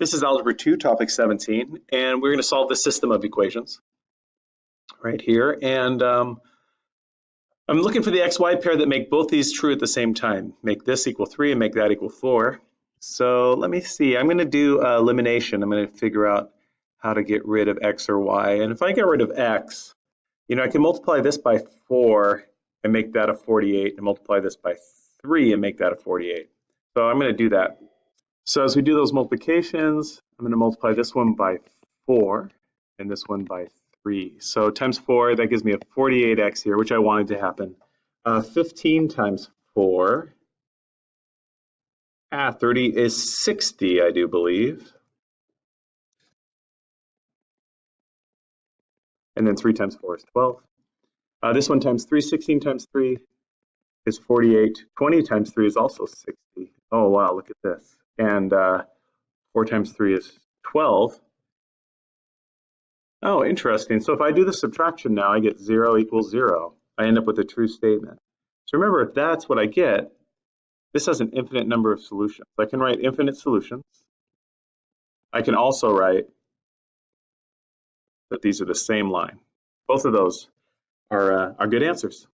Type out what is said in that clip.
This is Algebra 2, Topic 17, and we're going to solve the system of equations right here. And um, I'm looking for the xy pair that make both these true at the same time. Make this equal 3 and make that equal 4. So let me see. I'm going to do uh, elimination. I'm going to figure out how to get rid of x or y. And if I get rid of x, you know, I can multiply this by 4 and make that a 48, and multiply this by 3 and make that a 48. So I'm going to do that so as we do those multiplications, I'm going to multiply this one by 4 and this one by 3. So times 4, that gives me a 48x here, which I wanted to happen. Uh, 15 times 4, ah, 30 is 60, I do believe. And then 3 times 4 is 12. Uh, this one times 3, 16 times 3 is 48. 20 times 3 is also 60. Oh, wow, look at this and uh, 4 times 3 is 12. Oh, interesting. So if I do the subtraction now, I get 0 equals 0. I end up with a true statement. So remember, if that's what I get, this has an infinite number of solutions. I can write infinite solutions. I can also write that these are the same line. Both of those are, uh, are good answers.